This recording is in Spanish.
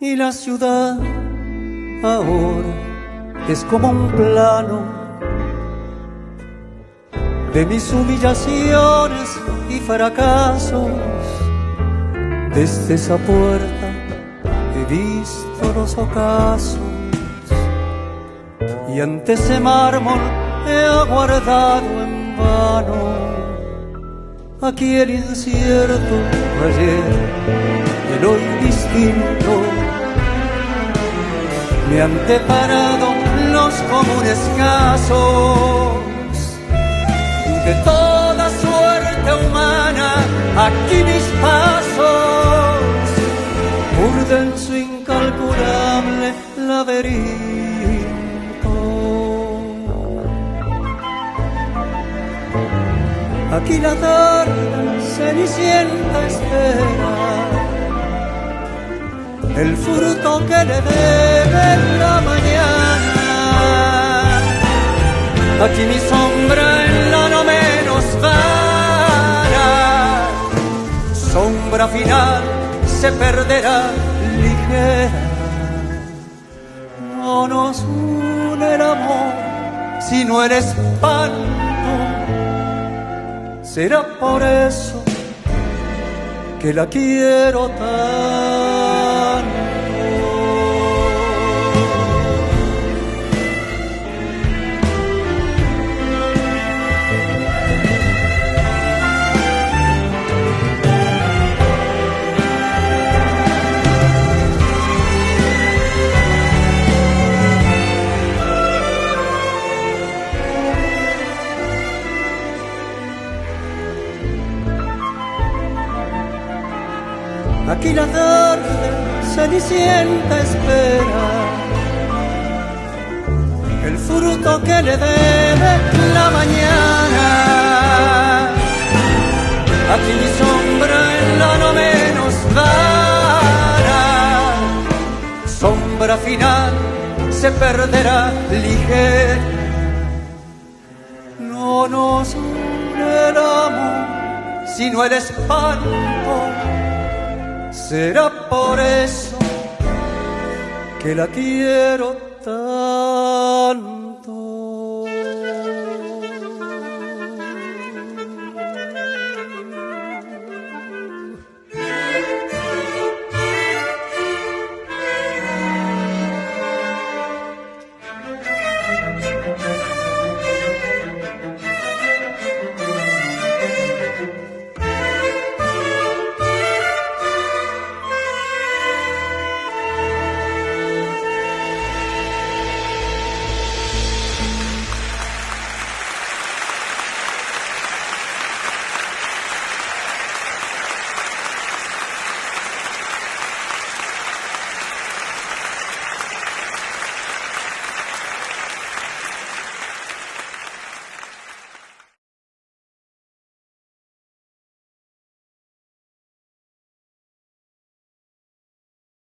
y la ciudad ahora es como un plano de mis humillaciones y fracasos. Desde esa puerta he visto los ocasos y ante ese mármol he aguardado en vano aquí el incierto ayer el hoy distinto me han deparado los comunes casos. De toda suerte humana aquí mis pasos. Urden su incalculable laberinto. Aquí la tarde cenicienta espera el fruto que le debe la mañana. Aquí mi sombra en la no menos vana, sombra final se perderá ligera. No nos une el amor, sino el espanto Será por eso que la quiero tanto. Aquí la tarde cenicienta espera el fruto que le debe la mañana. Aquí mi sombra en la no menos vara, sombra final se perderá ligera. No nos el amor, sino el espanto Será por eso que la quiero tanto.